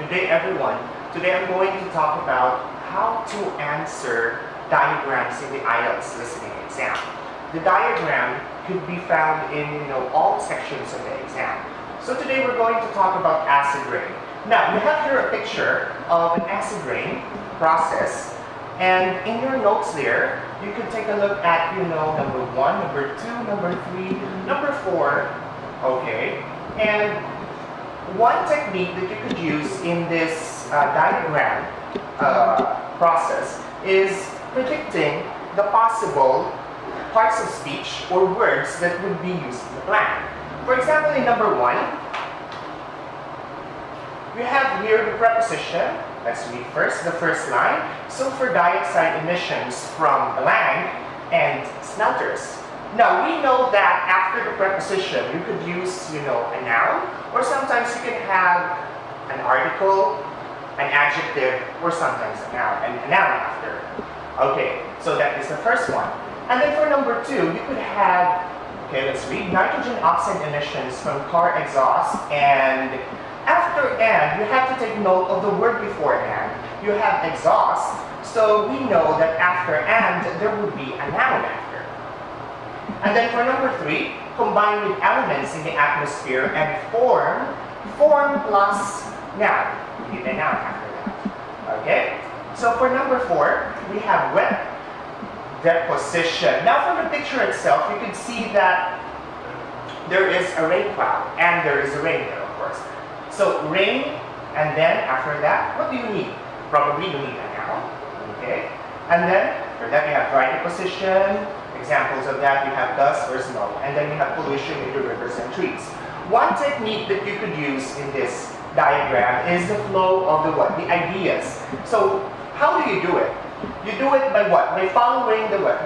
Good day everyone. Today I'm going to talk about how to answer diagrams in the IELTS listening exam. The diagram could be found in you know all sections of the exam. So today we're going to talk about acid rain. Now we have here a picture of an acid rain process and in your notes there, you can take a look at, you know, number one, number two, number three, number four, okay? And one technique that you could use in this uh, diagram uh, process is predicting the possible parts of speech or words that would be used in the plan. For example, in number one, we have here the preposition. Let's read first the first line. Sulfur dioxide emissions from blank and smelters. Now we know that after the preposition, you could use, you know, a noun, or sometimes you can have an article, an adjective, or sometimes a noun, and a noun after. Okay, so that is the first one. And then for number two, you could have, okay, let's read, nitrogen oxide emissions from car exhaust, and after and, you have to take note of the word beforehand. You have exhaust, so we know that after and, there would be a noun. And then for number three, combine with elements in the atmosphere and form, form plus noun. We need a noun after that. Okay? So for number four, we have wet deposition. Now from the picture itself, you can see that there is a rain cloud and there is a rain there, of course. So rain, and then after that, what do you need? Probably you need a noun, okay? And then for that you have dry deposition, Examples of that, you have dust or smoke, and then you have pollution in the rivers and trees. One technique that you could use in this diagram is the flow of the what? The ideas. So how do you do it? You do it by what? By following the what?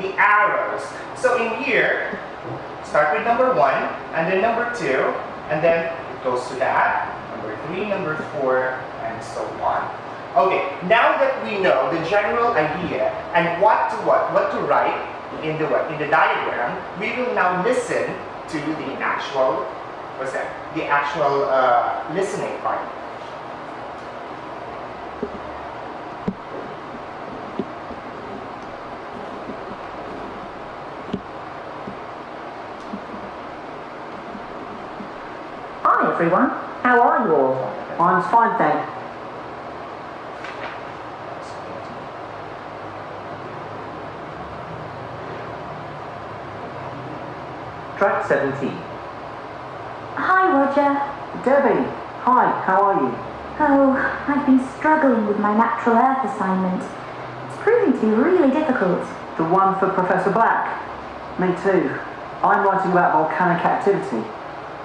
The arrows. So in here, start with number one, and then number two, and then it goes to that, number three, number four, and so on. Okay, now that we know the general idea and what to what, what to write, in the in the diagram, we will now listen to the actual what's that? The actual uh, listening part. Hi everyone, how are you all? I'm fine, thank Track 17. Hi, Roger. Debbie, hi, how are you? Oh, I've been struggling with my natural earth assignment. It's proving to be really difficult. The one for Professor Black? Me too. I'm writing about volcanic activity.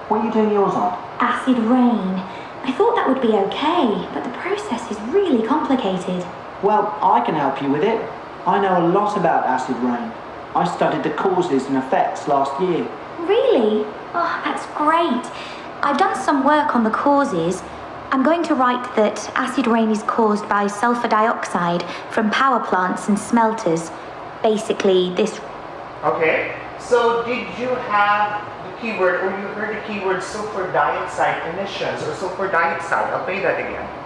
What are you doing yours on? Acid rain. I thought that would be okay, but the process is really complicated. Well, I can help you with it. I know a lot about acid rain. I studied the causes and effects last year. Really? Oh, that's great. I've done some work on the causes. I'm going to write that acid rain is caused by sulfur dioxide from power plants and smelters. Basically, this. Okay, so did you have the keyword, or you heard the keyword sulfur dioxide emissions or sulfur dioxide? I'll play that again.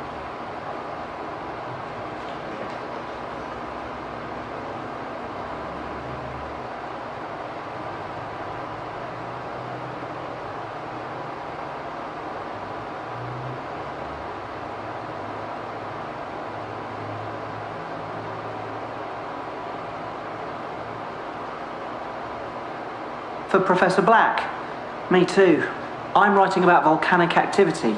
For Professor Black? Me too. I'm writing about volcanic activity.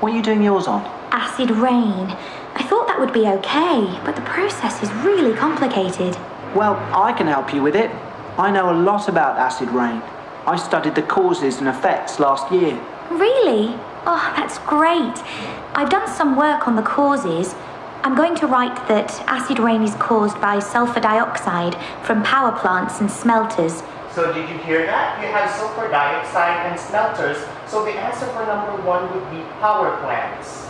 What are you doing yours on? Acid rain. I thought that would be okay, but the process is really complicated. Well, I can help you with it. I know a lot about acid rain. I studied the causes and effects last year. Really? Oh, that's great. I've done some work on the causes. I'm going to write that acid rain is caused by sulfur dioxide from power plants and smelters so did you hear that? You have sulfur dioxide and smelters. So the answer for number one would be power plants.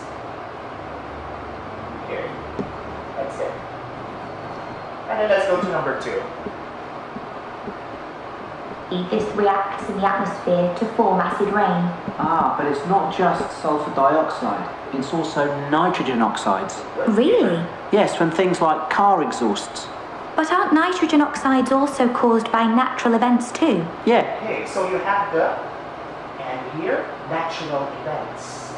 Here. That's it. And then let's go to number two. This reacts in the atmosphere to form acid rain. Ah, but it's not just sulfur dioxide, it's also nitrogen oxides. Really? Yes, from things like car exhausts. But aren't nitrogen oxides also caused by natural events too? Yeah, Okay, so you have the, and here, natural events.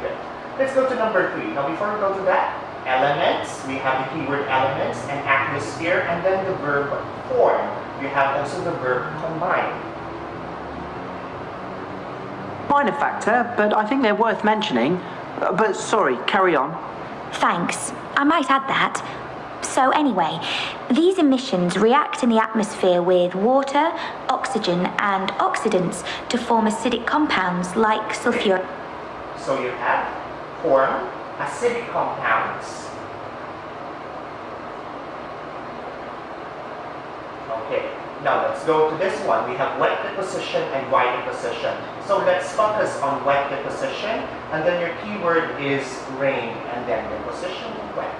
Okay, Let's go to number three. Now, before we go to that, elements, we have the keyword elements and atmosphere, and then the verb form. You have also the verb combine. minor factor, but I think they're worth mentioning. Uh, But sorry, carry on. Thanks. I might add that. So, anyway, these emissions react in the atmosphere with water, oxygen, and oxidants to form acidic compounds like sulfur. So you have form acidic compounds. Okay, now let's go to this one. We have wet deposition and dry deposition. So let's focus on wet deposition, and then your keyword is rain, and then deposition and wet.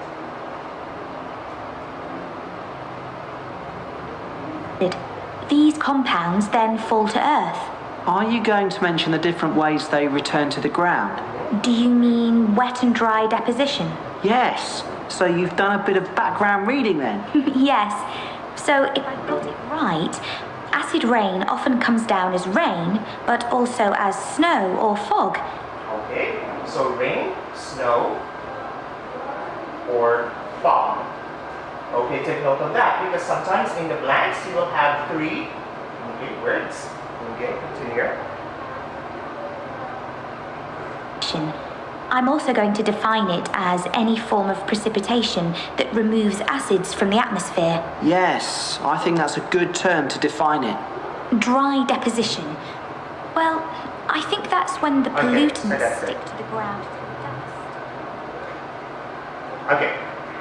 These compounds then fall to Earth. Are you going to mention the different ways they return to the ground? Do you mean wet and dry deposition? Yes. So you've done a bit of background reading then? yes. So, if I got it right, acid rain often comes down as rain, but also as snow or fog. Okay, so rain, snow, or fog. Okay, take note of that because sometimes in the blanks you will have three okay, words. Okay, continue. I'm also going to define it as any form of precipitation that removes acids from the atmosphere. Yes, I think that's a good term to define it. Dry deposition. Well, I think that's when the Okay, so pollutants that's it. stick to the ground through dust. Okay,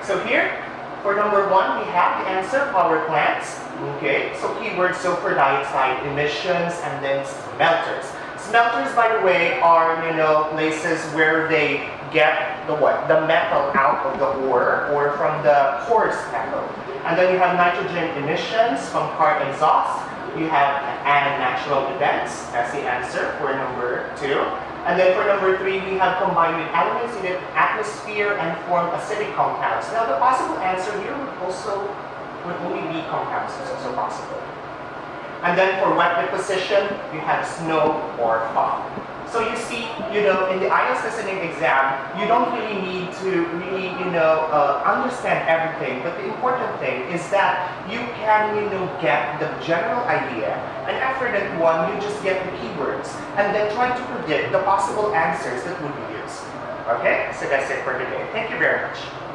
so here for number one we have the answer power plants. Okay, so keyword sulfur dioxide emissions and then smelters. Smelters, by the way, are you know places where they get the what the metal out of the ore or from the coarse metal. And then you have nitrogen emissions from car exhaust. You have and natural events as the answer for number two. And then for number three, we have combined with elements in the atmosphere and form acidic compounds. Now the possible answer here would also would only be compounds is also possible. And then for wet deposition, you have snow or fog. So you see, you know, in the IELTS listening exam, you don't really need to really, you know, uh, understand everything. But the important thing is that you can, you know, get the general idea. And after that one, you just get the keywords. And then try to predict the possible answers that would be used. Okay? So that's it for today. Thank you very much.